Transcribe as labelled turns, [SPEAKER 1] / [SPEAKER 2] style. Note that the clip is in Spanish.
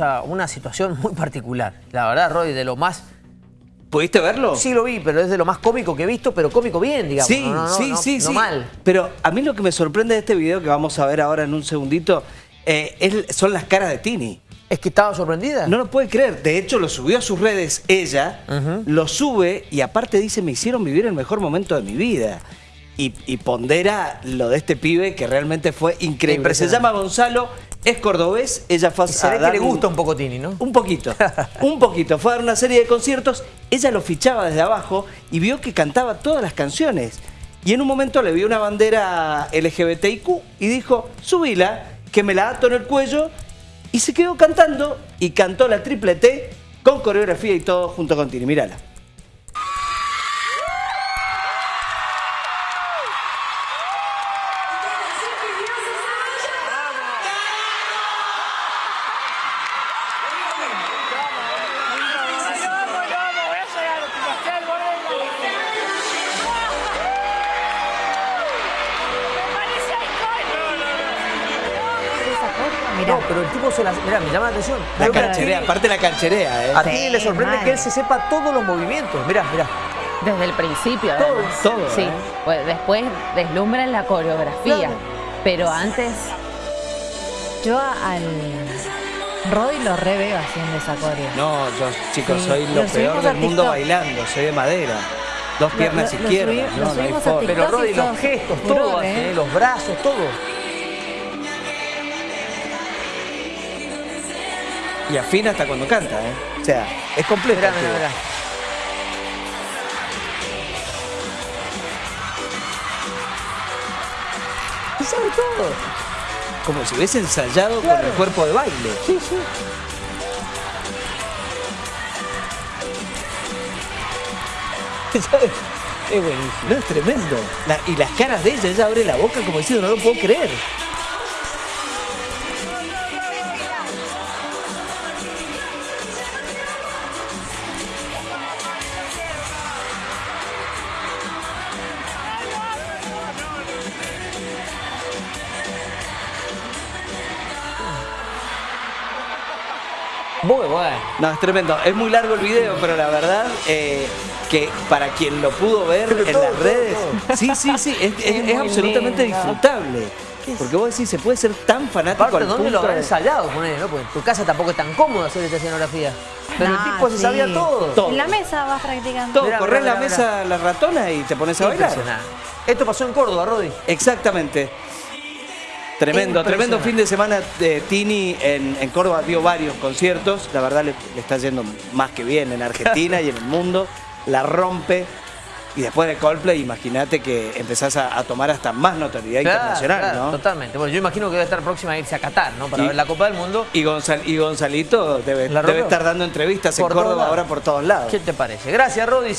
[SPEAKER 1] a una situación muy particular. La verdad, Roy, de lo más...
[SPEAKER 2] ¿Pudiste verlo?
[SPEAKER 1] Sí lo vi, pero es de lo más cómico que he visto, pero cómico bien, digamos.
[SPEAKER 2] Sí,
[SPEAKER 1] no, no,
[SPEAKER 2] sí,
[SPEAKER 1] no,
[SPEAKER 2] sí,
[SPEAKER 1] no
[SPEAKER 2] sí.
[SPEAKER 1] mal.
[SPEAKER 2] Pero a mí lo que me sorprende de este video que vamos a ver ahora en un segundito eh, es- son las caras de Tini.
[SPEAKER 1] Es que estaba sorprendida.
[SPEAKER 2] No lo puede creer. De hecho, lo subió a sus redes ella, lo sube y aparte dice, me hicieron vivir el mejor momento de mi vida. Y, y pondera lo de este pibe que realmente fue increíble. Se llama Gonzalo, es cordobés, ella fue a
[SPEAKER 1] Y se ve que le gusta un poco Tini, ¿no?
[SPEAKER 2] Un poquito, un poquito. Fue a dar una serie de conciertos, ella lo fichaba desde abajo y vio que cantaba todas las canciones. Y en un momento le vio una bandera LGBTIQ y dijo, subila, que me la ato en el cuello. Y se quedó cantando y cantó la triple T con coreografía y todo junto con Tini. Mírala.
[SPEAKER 1] No, pero el tipo se la... Mirá, me llama la atención.
[SPEAKER 2] La cancherea, aparte la cancherea, ¿eh?
[SPEAKER 1] A Tini le sorprende
[SPEAKER 3] mal.
[SPEAKER 1] que él se sepa todos los movimientos. Mirá, mirá.
[SPEAKER 3] Desde el principio,
[SPEAKER 1] Todo,
[SPEAKER 3] además.
[SPEAKER 2] todo,
[SPEAKER 3] Sí,
[SPEAKER 2] ¿eh?
[SPEAKER 3] pues después deslumbran la coreografía.
[SPEAKER 1] Claro.
[SPEAKER 3] Pero antes,
[SPEAKER 4] Yo al Roy lo re veo haciendo esa coreo.
[SPEAKER 2] No, yo, chicos,
[SPEAKER 4] Sí.
[SPEAKER 2] soy lo
[SPEAKER 4] Lo
[SPEAKER 2] peor del mundo bailando, soy de madera. Dos piernas
[SPEAKER 4] lo- lo
[SPEAKER 2] izquierdas.
[SPEAKER 4] lo
[SPEAKER 2] no, no hay.
[SPEAKER 1] Pero Rodri, los gestos, todo,
[SPEAKER 4] ¿eh?
[SPEAKER 1] ¿eh? los brazos, todo.
[SPEAKER 2] Y afina hasta cuando canta, ¿eh? O sea, es completo.
[SPEAKER 1] Mirá, mirá, sabe todo.
[SPEAKER 2] Como si hubiese ensayado con el cuerpo de baile.
[SPEAKER 1] Sí, sí.
[SPEAKER 2] ¿Sabes?
[SPEAKER 1] Es buenísimo.
[SPEAKER 2] No, es tremendo. La- y las caras de ella, ella abre la boca como diciendo, no lo puedo creer.
[SPEAKER 1] Muy bueno.
[SPEAKER 2] No, es tremendo. Es muy largo el video, pero la verdad eh, que para quien lo pudo ver
[SPEAKER 1] Pero
[SPEAKER 2] en
[SPEAKER 1] todo,
[SPEAKER 2] las redes,
[SPEAKER 1] todo.
[SPEAKER 2] sí, sí, sí, es, es- es
[SPEAKER 1] muy
[SPEAKER 2] absolutamente disfrutable. Porque vos decís, se puede ser tan fanático
[SPEAKER 1] Aparte,
[SPEAKER 2] al
[SPEAKER 1] ¿dónde lo habrán
[SPEAKER 2] de-
[SPEAKER 1] ensayado? Ponele, ¿no? Porque en tu casa tampoco es tan cómodo hacer esta escenografía. Pero el
[SPEAKER 4] Nah,
[SPEAKER 1] tipo se
[SPEAKER 4] sí.
[SPEAKER 1] sabía todo.
[SPEAKER 2] Todo.
[SPEAKER 4] En la mesa vas practicando.
[SPEAKER 2] Todo,
[SPEAKER 1] Mirá,
[SPEAKER 2] corres
[SPEAKER 1] mirá,
[SPEAKER 2] la
[SPEAKER 1] mirá,
[SPEAKER 2] mesa, la ratona y te pones a bailar.
[SPEAKER 1] Esto pasó en Córdoba, Rodi.
[SPEAKER 2] Exactamente. Tremendo, tremendo fin de semana de Tini en, en Córdoba dio varios conciertos. La verdad le, le está yendo más que bien en Argentina y en el mundo. La rompe. Y después de Coldplay, imagínate que empezás a, a tomar hasta más notoriedad
[SPEAKER 1] Claro,
[SPEAKER 2] internacional,
[SPEAKER 1] claro,
[SPEAKER 2] ¿no?
[SPEAKER 1] Totalmente. Bueno, yo imagino que debe estar próxima a irse a Qatar, ¿no? Para
[SPEAKER 2] Y-
[SPEAKER 1] ver la Copa del Mundo.
[SPEAKER 2] Y, Gonzal- y Gonzalito debe, estar dando entrevistas
[SPEAKER 1] Por
[SPEAKER 2] en Córdoba ahora por todos lados.
[SPEAKER 1] ¿Qué te parece? Gracias, Rodi.